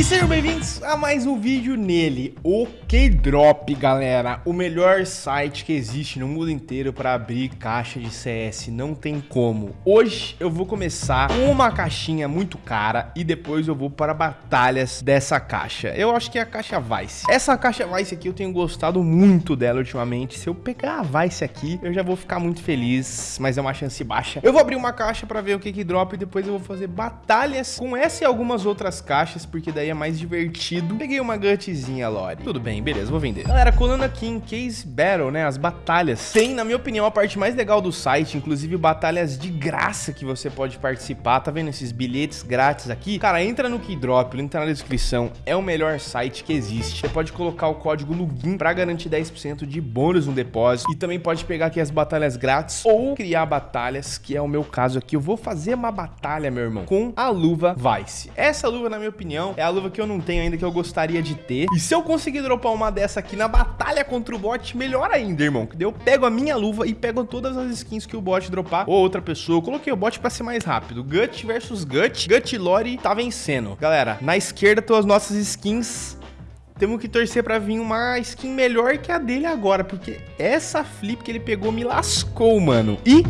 E sejam bem-vindos a mais um vídeo nele, o K-Drop, galera. O melhor site que existe no mundo inteiro para abrir caixa de CS, não tem como. Hoje eu vou começar com uma caixinha muito cara e depois eu vou para batalhas dessa caixa. Eu acho que é a caixa Vice. Essa caixa Vice aqui eu tenho gostado muito dela ultimamente. Se eu pegar a Vice aqui, eu já vou ficar muito feliz, mas é uma chance baixa. Eu vou abrir uma caixa para ver o que que drop e depois eu vou fazer batalhas com essa e algumas outras caixas, porque daí é mais divertido. Peguei uma gutzinha, Lore. Tudo bem, beleza, vou vender. Galera, colando aqui em Case Battle, né, as batalhas. Tem, na minha opinião, a parte mais legal do site, inclusive batalhas de graça que você pode participar. Tá vendo esses bilhetes grátis aqui? Cara, entra no Keydrop, link tá na descrição. É o melhor site que existe. Você pode colocar o código LUGIN pra garantir 10% de bônus no depósito. E também pode pegar aqui as batalhas grátis ou criar batalhas, que é o meu caso aqui. Eu vou fazer uma batalha, meu irmão, com a luva Vice. Essa luva, na minha opinião, é a luva que eu não tenho ainda, que eu gostaria de ter. E se eu conseguir dropar uma dessa aqui na batalha contra o bot, melhor ainda, irmão. Que eu pego a minha luva e pego todas as skins que o bot dropar ou outra pessoa. Eu coloquei o bot pra ser mais rápido. Gut versus Gut. Gut Lore tá vencendo. Galera, na esquerda estão as nossas skins temos que torcer pra vir uma skin melhor que a dele agora, porque essa flip que ele pegou me lascou, mano. E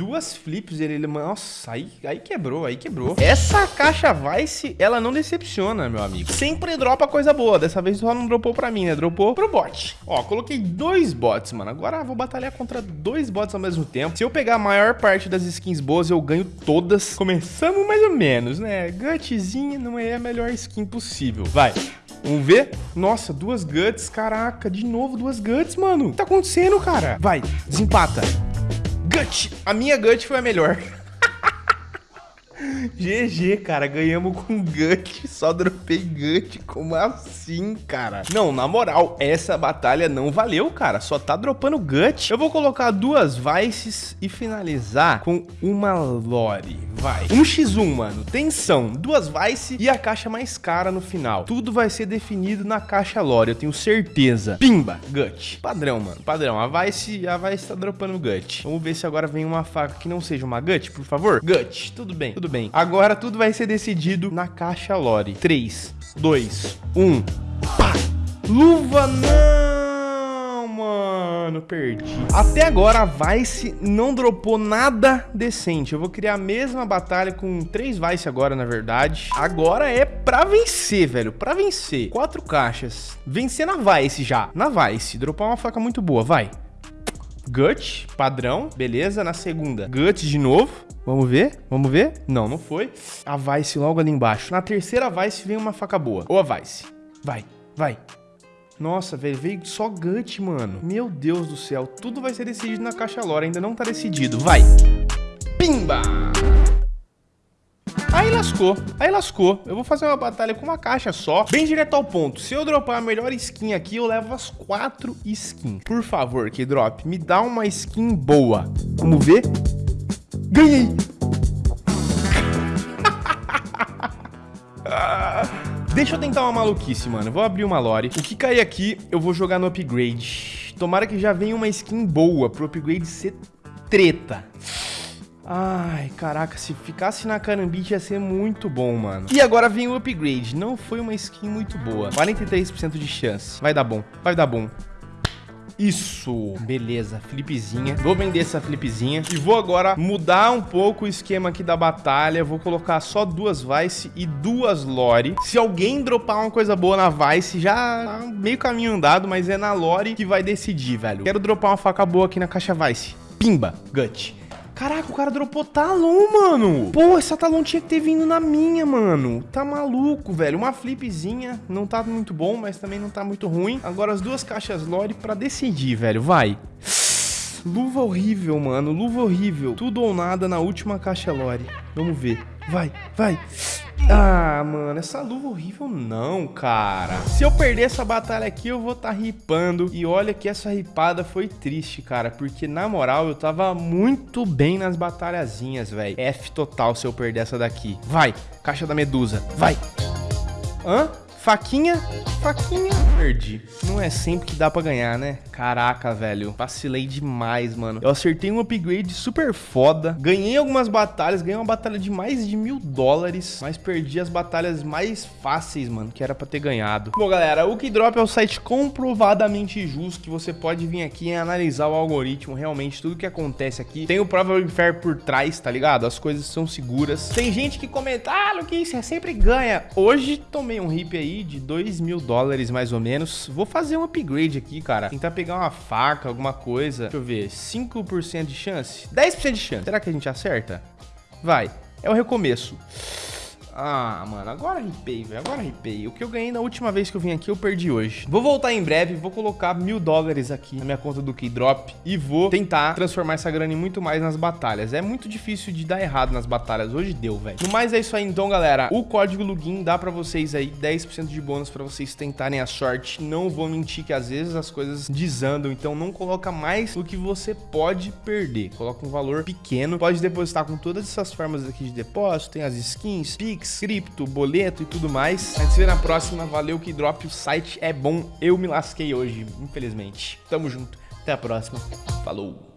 duas flips, ele, ele nossa, aí, aí quebrou, aí quebrou. Essa caixa Vice, ela não decepciona, meu amigo. Sempre dropa coisa boa, dessa vez só não dropou pra mim, né? Dropou pro bot. Ó, coloquei dois bots, mano. Agora vou batalhar contra dois bots ao mesmo tempo. Se eu pegar a maior parte das skins boas, eu ganho todas. Começamos mais ou menos, né? Gutzinha não é a melhor skin possível. Vai. Vamos ver? Nossa, duas guts. Caraca, de novo duas guts, mano. O que tá acontecendo, cara? Vai, desempata. Gut. A minha Gut foi a melhor. GG, cara, ganhamos com Gut, só dropei Gut, como assim, cara? Não, na moral, essa batalha não valeu, cara, só tá dropando Gut. Eu vou colocar duas Vices e finalizar com uma Lore, vai. 1x1, mano, tensão, duas Vice e a caixa mais cara no final. Tudo vai ser definido na caixa Lore, eu tenho certeza. Pimba, Gut. Padrão, mano, padrão. A Vice, a Vice tá dropando Gut. Vamos ver se agora vem uma faca que não seja uma Gut, por favor. Gut, tudo bem, tudo bem. Agora tudo vai ser decidido na caixa Lore. 3, 2, 1. Pá! Luva não, mano. Perdi. Até agora a Vice não dropou nada decente. Eu vou criar a mesma batalha com três Vice agora, na verdade. Agora é pra vencer, velho. Pra vencer. Quatro caixas. Vencer na Vice já. Na Vice. Dropar uma faca muito boa. Vai. Gut, padrão, beleza. Na segunda, Gut de novo. Vamos ver? Vamos ver? Não, não foi. A Vice logo ali embaixo. Na terceira Vice vem uma faca boa. Ou a Vice. Vai, vai. Nossa, velho, veio só Gut, mano. Meu Deus do céu. Tudo vai ser decidido na caixa lore. Ainda não tá decidido. Vai. Pimba! Aí lascou, aí lascou. Eu vou fazer uma batalha com uma caixa só, bem direto ao ponto. Se eu dropar a melhor skin aqui, eu levo as quatro skins. Por favor, que drop, me dá uma skin boa. Vamos ver? Ganhei! Deixa eu tentar uma maluquice, mano. Vou abrir uma lore. O que cair aqui, eu vou jogar no upgrade. Tomara que já venha uma skin boa pro upgrade ser treta. Ai, caraca, se ficasse na Carambit ia ser muito bom, mano. E agora vem o upgrade. Não foi uma skin muito boa. 43% de chance. Vai dar bom, vai dar bom. Isso, beleza, flipzinha. Vou vender essa flipzinha e vou agora mudar um pouco o esquema aqui da batalha. Vou colocar só duas Vice e duas Lore. Se alguém dropar uma coisa boa na Vice, já tá meio caminho andado, mas é na Lore que vai decidir, velho. Quero dropar uma faca boa aqui na caixa Vice. Pimba, Gut. Caraca, o cara dropou talão, mano. Pô, essa talão tinha que ter vindo na minha, mano. Tá maluco, velho. Uma flipzinha. Não tá muito bom, mas também não tá muito ruim. Agora as duas caixas Lore pra decidir, velho. Vai. Luva horrível, mano. Luva horrível. Tudo ou nada na última caixa Lore. Vamos ver. Vai, vai. Ah, mano, essa luva horrível não, cara. Se eu perder essa batalha aqui, eu vou estar tá ripando. E olha que essa ripada foi triste, cara. Porque, na moral, eu tava muito bem nas batalhazinhas, velho. F total se eu perder essa daqui. Vai, caixa da medusa. Vai. Hã? Faquinha, faquinha, perdi. Não é sempre que dá pra ganhar, né? Caraca, velho. Vacilei demais, mano. Eu acertei um upgrade super foda. Ganhei algumas batalhas. Ganhei uma batalha de mais de mil dólares. Mas perdi as batalhas mais fáceis, mano. Que era pra ter ganhado. Bom, galera. O Keydrop é o site comprovadamente justo. Que você pode vir aqui e analisar o algoritmo. Realmente, tudo que acontece aqui. Tem o Prova Fair por trás, tá ligado? As coisas são seguras. Tem gente que comenta, ah, Luquinhos, você sempre ganha. Hoje tomei um hip aí aí de 2 mil dólares mais ou menos. Vou fazer um upgrade aqui, cara. Tentar pegar uma faca, alguma coisa. Deixa eu ver, 5% de chance? 10% de chance. Será que a gente acerta? Vai, é o recomeço. Ah, mano, agora ripei, velho. Agora ripei. O que eu ganhei na última vez que eu vim aqui, eu perdi hoje. Vou voltar em breve, vou colocar mil dólares aqui na minha conta do Keydrop e vou tentar transformar essa grana em muito mais nas batalhas. É muito difícil de dar errado nas batalhas. Hoje deu, velho. No mais, é isso aí então, galera. O código login dá pra vocês aí 10% de bônus pra vocês tentarem a sorte. Não vou mentir que às vezes as coisas desandam, então não coloca mais do que você pode perder. Coloca um valor pequeno. Pode depositar com todas essas formas aqui de depósito. Tem as skins, Pix, Pix, cripto, boleto e tudo mais. A gente se vê na próxima. Valeu que drop, o site é bom. Eu me lasquei hoje, infelizmente. Tamo junto. Até a próxima. Falou.